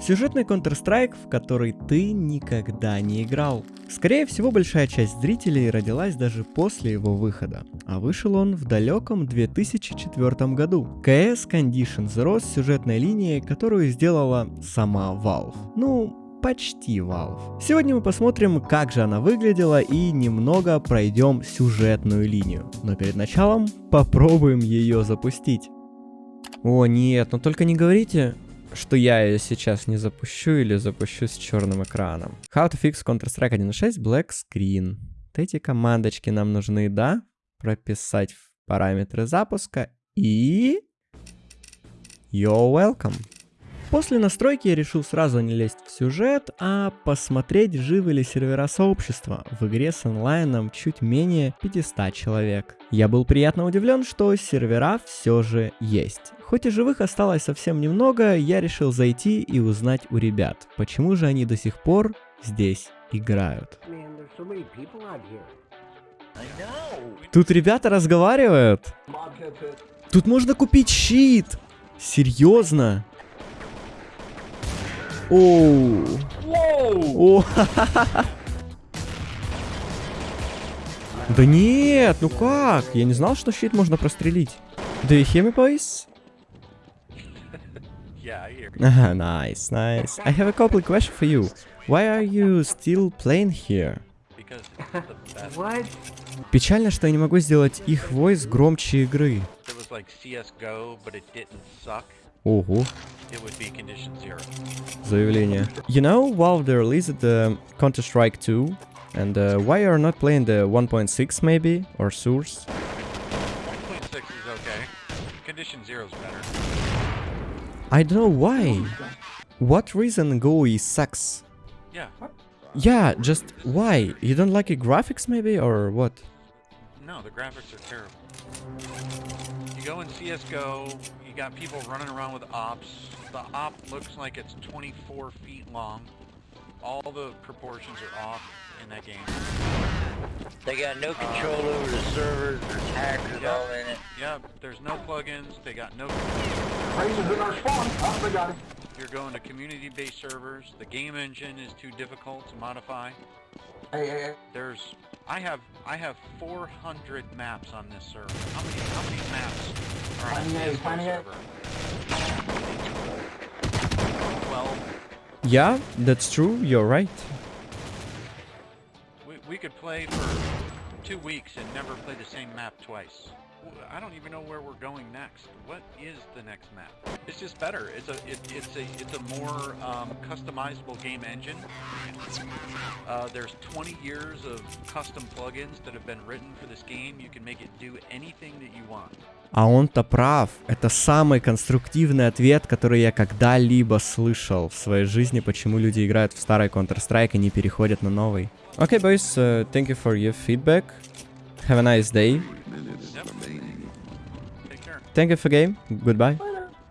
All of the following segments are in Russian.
Сюжетный Counter-Strike, в который ты никогда не играл. Скорее всего, большая часть зрителей родилась даже после его выхода, а вышел он в далеком 2004 году. CS Condition Zero с сюжетной линией, которую сделала сама Valve. Ну, почти Valve. Сегодня мы посмотрим, как же она выглядела и немного пройдем сюжетную линию. Но перед началом попробуем ее запустить. О нет, но только не говорите, что я ее сейчас не запущу или запущу с черным экраном. How to fix Counter-Strike 1.6 Black Screen. Вот эти командочки нам нужны, да? Прописать в параметры запуска и... You're welcome. После настройки я решил сразу не лезть в сюжет, а посмотреть, живы ли сервера сообщества в игре с онлайном чуть менее 500 человек. Я был приятно удивлен, что сервера все же есть. Хоть и живых осталось совсем немного, я решил зайти и узнать у ребят, почему же они до сих пор здесь играют. Тут ребята разговаривают. Тут можно купить щит. Серьезно? Оу. О, Да нет, ну как? Я не знал, что щит можно прострелить. Do you hear me, boys? Yeah, I hear. Ага, nice, nice. I have a couple question for you. Why are you still playing here? Because it's the best. What? Печально, что я не могу сделать их voice громче игры. Like CS:GO, but it didn't suck. Ого, It would be Condition Zero. заявление. You know, Valve they released the Counter-Strike 2, and uh, why you're not playing the 1.6 maybe, or Source? 1.6 is okay. Condition Zero is better. I don't know why. What reason GUI sucks? Yeah. Yeah, just why? You don't like the graphics maybe, or what? No, the graphics are terrible. You go in CS:GO, you got people running around with ops. The op looks like it's 24 feet long. All the proportions are off in that game. They got no uh, control over the servers, there's hackers Yeah. all in it. Yeah, there's no plugins. They got no. Raisins in our spawn. Oh, they got it. You're going to community-based servers. The game engine is too difficult to modify. Hey, hey, hey. There's I have I have 400 maps on this server. How many how many maps are on a Finding A, CS:GO finding A. server? 12. Yeah, that's true, you're right. We, we could play for two weeks and never play the same map twice. I don't even know where we're going next. What is the next map? It's just better. It's a it, it's a it's a more um, customizable game engine. Uh, there's 20 years of custom plugins that have been written for this game. You can make it do anything that you want. А он-то прав. Это самый конструктивный ответ, который я когда-либо слышал в своей жизни, почему люди играют в старый Counter-Strike и не переходят на новый. Okay, boys, uh, thank you for your feedback. Have a nice day. Thank you for game. Goodbye.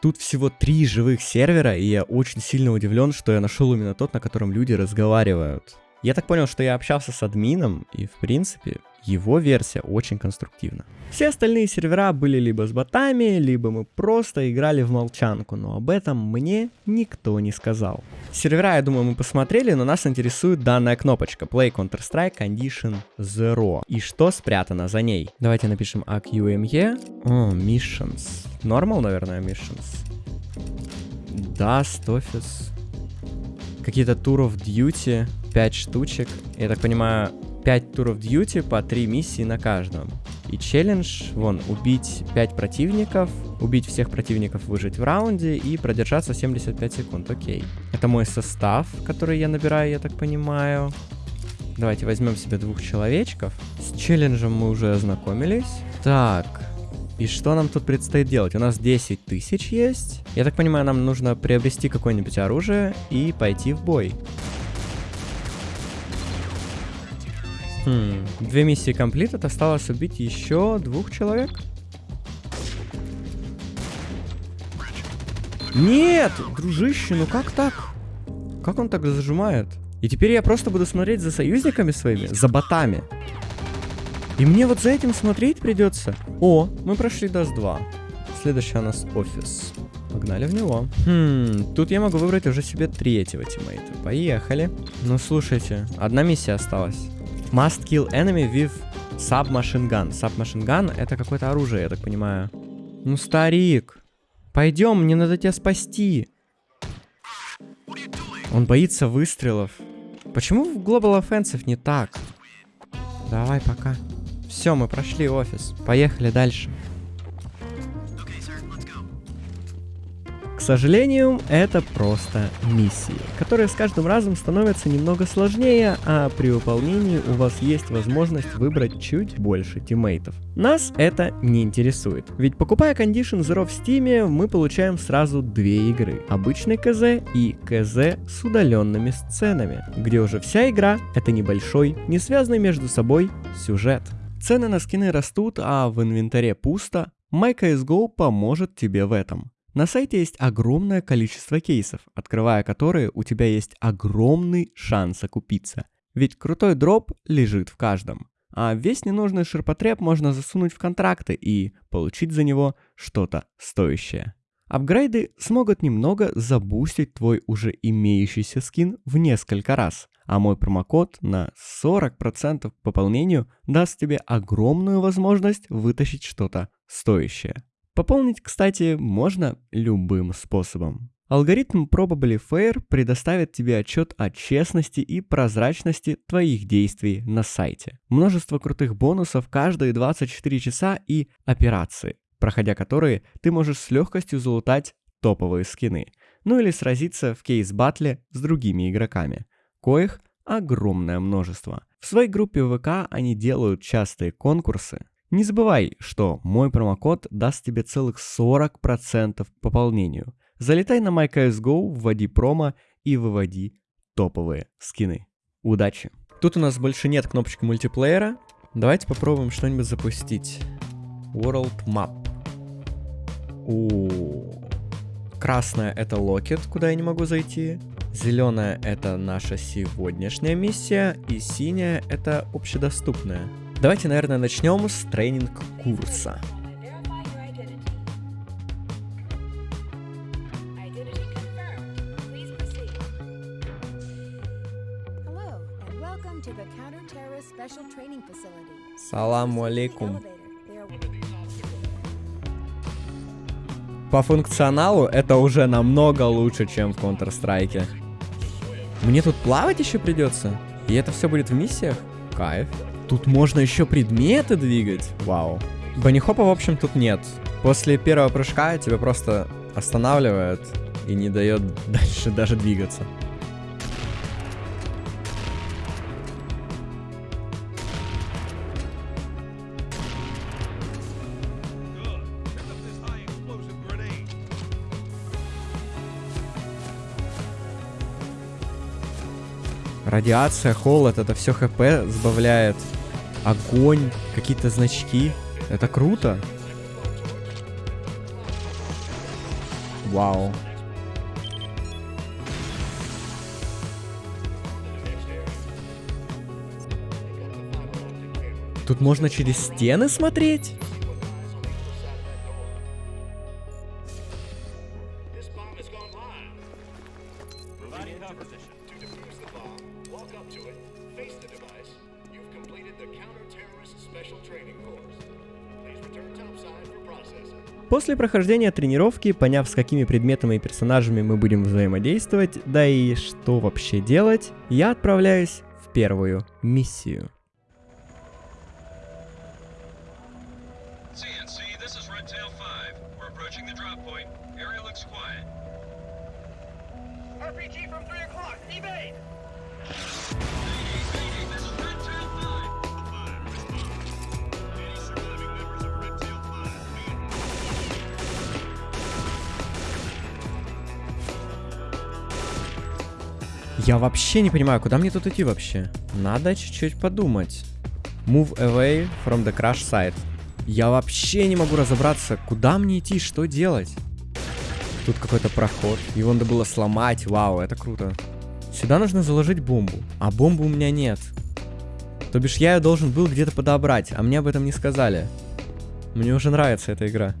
Тут всего три живых сервера, и я очень сильно удивлен, что я нашел именно тот, на котором люди разговаривают. Я так понял, что я общался с админом, и в принципе его версия очень конструктивна. Все остальные сервера были либо с ботами, либо мы просто играли в молчанку, но об этом мне никто не сказал. Сервера, я думаю, мы посмотрели, но нас интересует данная кнопочка Play Counter-Strike Condition Zero. И что спрятано за ней? Давайте напишем AQME. О, Missions. Normal, наверное, Missions. Dust Office. Какие-то Tour of Duty. 5 штучек. Я так понимаю, 5 Tour of Duty по 3 миссии на каждом. И челлендж, вон, убить 5 противников, убить всех противников, выжить в раунде и продержаться 75 секунд. Окей. Это мой состав, который я набираю, я так понимаю. Давайте возьмем себе двух человечков. С челленджем мы уже ознакомились. Так, и что нам тут предстоит делать? У нас 10 тысяч есть. Я так понимаю, нам нужно приобрести какое-нибудь оружие и пойти в бой. Хм, две миссии комплит, осталось убить еще двух человек. Нет, дружище, ну как так? Как он так зажимает? И теперь я просто буду смотреть за союзниками своими, за ботами. И мне вот за этим смотреть придется. О, мы прошли Dust 2. Следующий у нас офис. Погнали в него. Хм, тут я могу выбрать уже себе третьего тиммейта. Поехали. Ну, слушайте, одна миссия осталась. Must kill enemy with submachine gun. Submachine gun это какое-то оружие, я так понимаю. Ну, старик, пойдем, мне надо тебя спасти. Он боится выстрелов. Почему в Global Offensive не так? Давай, пока. Все, мы прошли офис. Поехали дальше. К сожалению, это просто миссии, которые с каждым разом становятся немного сложнее, а при выполнении у вас есть возможность выбрать чуть больше тиммейтов. Нас это не интересует, ведь покупая Condition Zero в Steam, мы получаем сразу две игры. Обычный КЗ и КЗ с удаленными сценами, где уже вся игра это небольшой, не связанный между собой сюжет. Цены на скины растут, а в инвентаре пусто. MyCSGO поможет тебе в этом. На сайте есть огромное количество кейсов, открывая которые у тебя есть огромный шанс окупиться. Ведь крутой дроп лежит в каждом. А весь ненужный ширпотреб можно засунуть в контракты и получить за него что-то стоящее. Апгрейды смогут немного забустить твой уже имеющийся скин в несколько раз, а мой промокод на 40% к пополнению даст тебе огромную возможность вытащить что-то стоящее. Пополнить, кстати, можно любым способом. Алгоритм Probably Fair предоставит тебе отчет о честности и прозрачности твоих действий на сайте. Множество крутых бонусов каждые 24 часа и операции, проходя которые ты можешь с легкостью залутать топовые скины, ну или сразиться в кейс-батле с другими игроками, коих огромное множество. В своей группе ВК они делают частые конкурсы, не забывай, что мой промокод даст тебе целых 40% к пополнению. Залетай на MyCSGO, вводи промо и выводи топовые скины. Удачи! Тут у нас больше нет кнопочки мультиплеера. Давайте попробуем что-нибудь запустить. World Map. У Красная это локет, куда я не могу зайти. Зеленая это наша сегодняшняя миссия. И синяя это общедоступная. Давайте, наверное, начнем с тренинг-курса. Саламу алейкум. По функционалу это уже намного лучше, чем в Counter-Strike. Мне тут плавать еще придется? И это все будет в миссиях? Кайф. Тут можно еще предметы двигать. Вау. Банихопа, в общем, тут нет. После первого прыжка тебя просто останавливает и не дает дальше даже двигаться. Радиация, холод, это все хп сбавляет огонь, какие-то значки. Это круто. Вау. Тут можно через стены смотреть? После прохождения тренировки, поняв с какими предметами и персонажами мы будем взаимодействовать, да и что вообще делать, я отправляюсь в первую миссию. Я вообще не понимаю, куда мне тут идти вообще. Надо чуть-чуть подумать. Move away from the crash site. Я вообще не могу разобраться, куда мне идти, что делать. Тут какой-то проход. Его надо было сломать. Вау, это круто. Сюда нужно заложить бомбу. А бомбы у меня нет. То бишь я ее должен был где-то подобрать, а мне об этом не сказали. Мне уже нравится эта игра.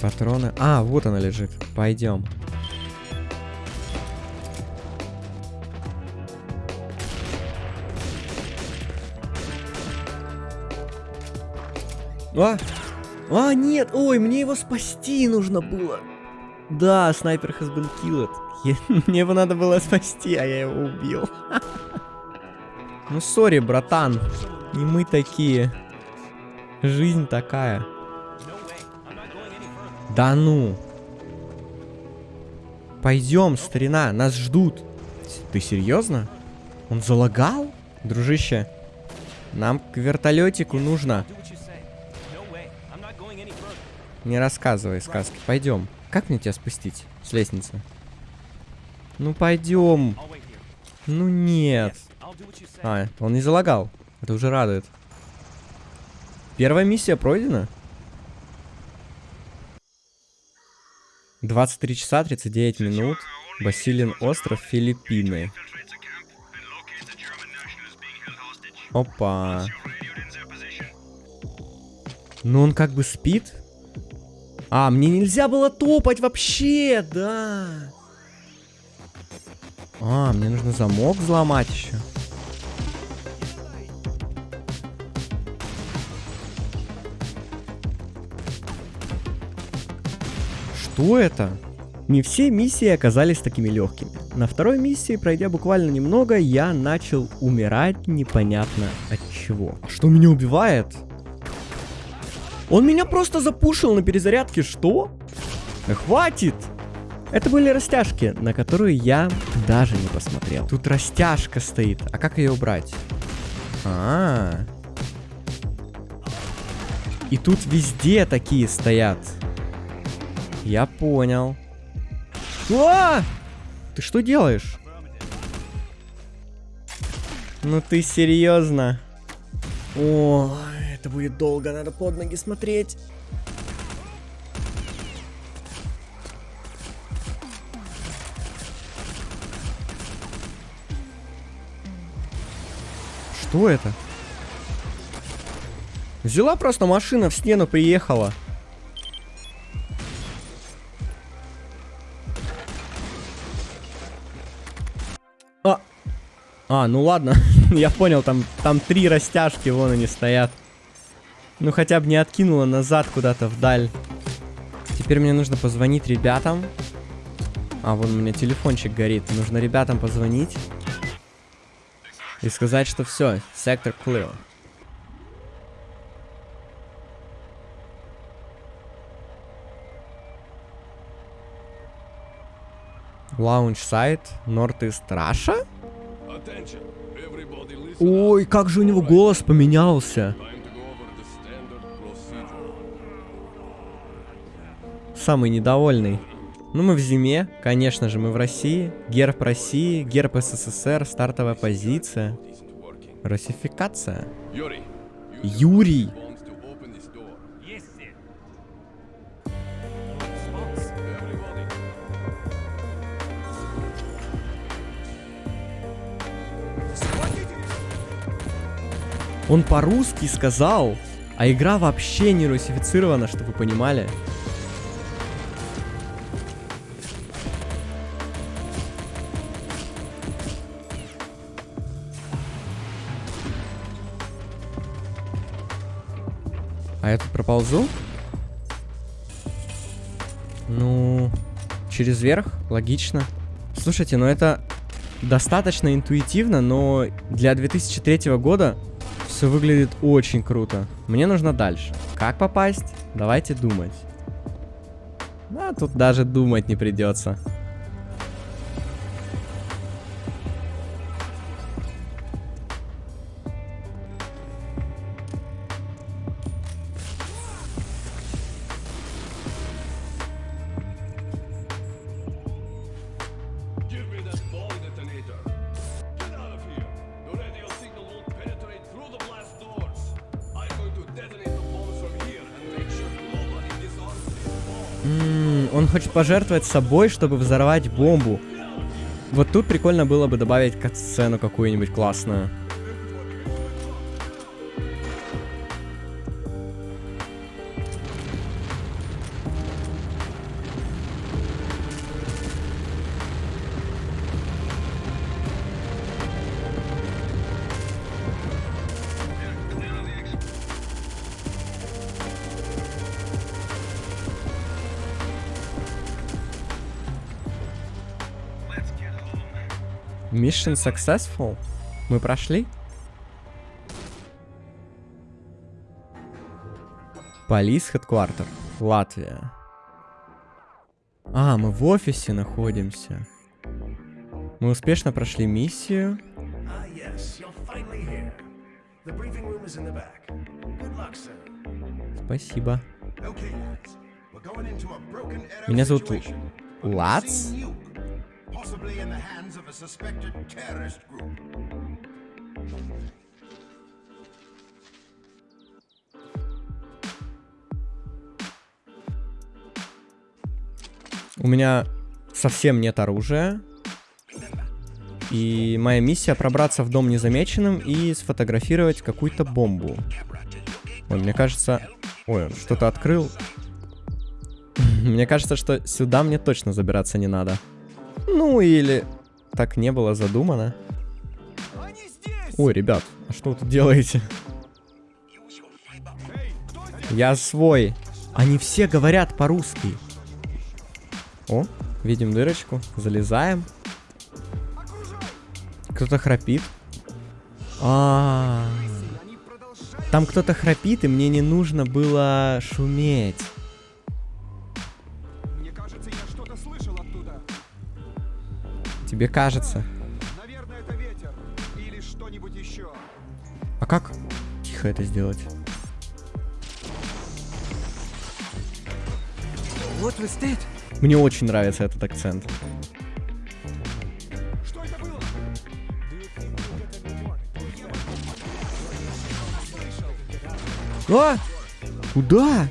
Патроны. А, вот она лежит. Пойдем. А! А, нет! Ой, мне его спасти нужно было. Да, снайпер has been killed. Я- Мне его надо было спасти, а я его убил. Ну, сори, братан. Не мы такие. Жизнь такая. Да ну. Пойдем, старина, нас ждут. Ты серьезно? Он залагал? Дружище, нам к вертолетику нужно. Не рассказывай сказки, пойдем. Как мне тебя спустить с лестницы? Ну пойдем. Ну нет. А, он не залагал. Это уже радует. Первая миссия пройдена. 23 часа 39 минут. Басилин остров, Филиппины. Опа. Ну он как бы спит. А, мне нельзя было топать вообще, да. А, мне нужно замок взломать еще. Что это? Не все миссии оказались такими легкими. На второй миссии, пройдя буквально немного, я начал умирать непонятно от чего. Что меня убивает? Он меня просто запушил на перезарядке, что? Хватит! Это были растяжки, на которые я даже не посмотрел. Тут растяжка стоит. А как ее убрать? А, -а, а. И тут везде такие стоят. Я понял. А! Ты что делаешь? Ну ты серьезно? О, это будет долго, надо под ноги смотреть. Что это? Взяла просто машина в стену, приехала. А, а ну ладно, я понял, там, там три растяжки, вон они стоят. Ну хотя бы не откинула назад куда-то вдаль. Теперь мне нужно позвонить ребятам. А, вон у меня телефончик горит. Нужно ребятам позвонить. И сказать, что все, сектор clear. Лаунч сайт, everybody listen. Ой, как же у него голос поменялся. Самый недовольный. Ну, мы в зиме, конечно же, мы в России. Герб России, герб СССР, стартовая позиция. Русификация. Юрий. Он по-русски сказал, а игра вообще не русифицирована, чтобы вы понимали. А я тут проползу? Ну, через верх, логично. Слушайте, ну это достаточно интуитивно, но для 2003 года все выглядит очень круто. Мне нужно дальше. Как попасть? Давайте думать. А тут даже думать не придется. Хочет пожертвовать собой, чтобы взорвать бомбу. Вот тут прикольно было бы добавить кат-сцену какую-нибудь классную. Mission successful? Мы прошли? Полис Headquarter, Латвия. А, мы в офисе находимся. Мы успешно прошли миссию. Ah, yes, luck. Спасибо. Okay, Меня зовут Лац? Possibly in the hands of a suspected terrorist group. У меня совсем нет оружия. И моя миссия пробраться в дом незамеченным и сфотографировать какую-то бомбу. Ой, мне кажется... Ой, он что-то открыл. Мне кажется, что сюда мне точно забираться не надо. Ну или так не было задумано. Ой, ребят, а что вы тут делаете? Я свой. Они все говорят по-русски. О, видим дырочку. Залезаем. Кто-то храпит. А, там кто-то храпит, и мне не нужно было шуметь. Тебе кажется. Наверное, это ветер. Или что-нибудь еще. А как тихо это сделать? Вот вы стоит. Мне очень нравится этот акцент. Что это было? А! Куда?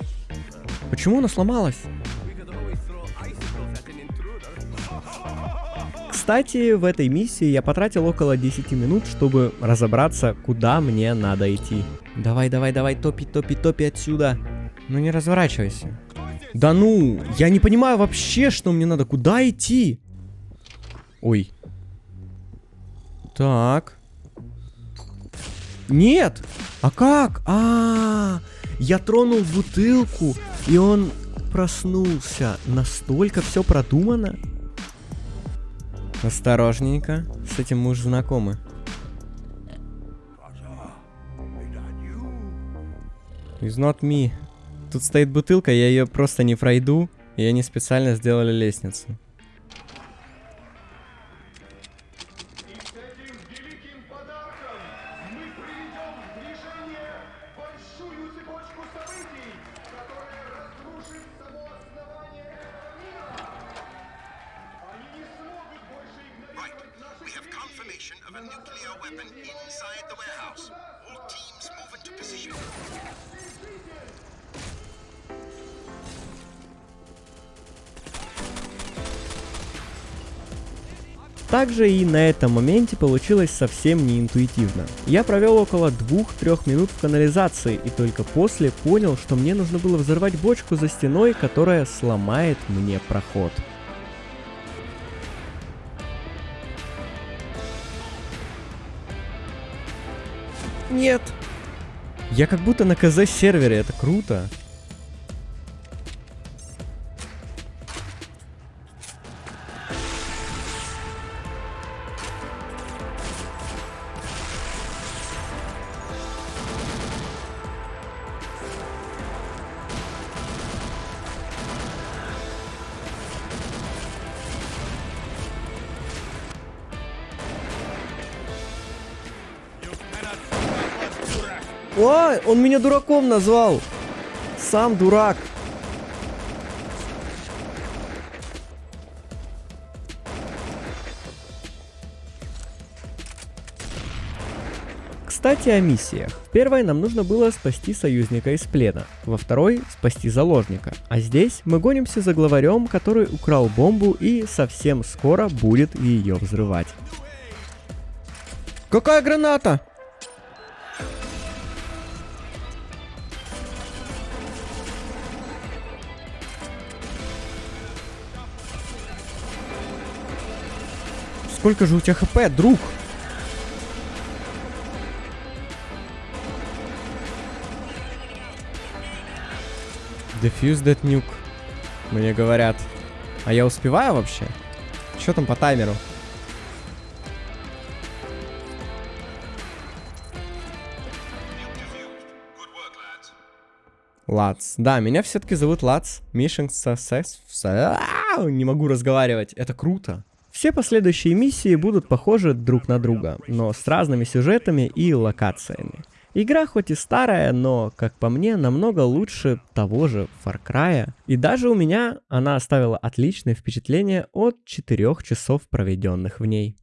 Почему она сломалась? Кстати, в этой миссии я потратил около 10 минут, чтобы разобраться, куда мне надо идти. Давай, давай, давай, топи, топи, топи отсюда. Ну не разворачивайся. Да ну, я не понимаю вообще, что мне надо. Куда идти? Ой. Так. Нет! А как? А, я тронул бутылку, и он проснулся. Настолько все продумано. Осторожненько. С этим мы уже знакомы. It's not me. Тут стоит бутылка, я ее просто не пройду. И они специально сделали лестницу. Nuclear weapon inside the warehouse. All teams move into position. Также и на этом моменте получилось совсем не интуитивно. Я провел около 2-3 минут в канализации и только после понял, что мне нужно было взорвать бочку за стеной, которая сломает мне проход. Нет! Я как будто на КЗ сервере, это круто. Он меня дураком назвал. Сам дурак. Кстати, о миссиях. В первой нам нужно было спасти союзника из плена, во второй — спасти заложника. А здесь мы гонимся за главарем, который украл бомбу и совсем скоро будет ее взрывать. Какая граната? Сколько же у тебя хп, друг? Defuse that nuke. Мне говорят. А я успеваю вообще? Что там по таймеру? Лац. Да, меня все-таки зовут Лац. Mission success. Не могу разговаривать. Это круто. Все последующие миссии будут похожи друг на друга, но с разными сюжетами и локациями. Игра хоть и старая, но, как по мне, намного лучше того же Far Cry. И даже у меня она оставила отличное впечатление от 4 часов, проведенных в ней.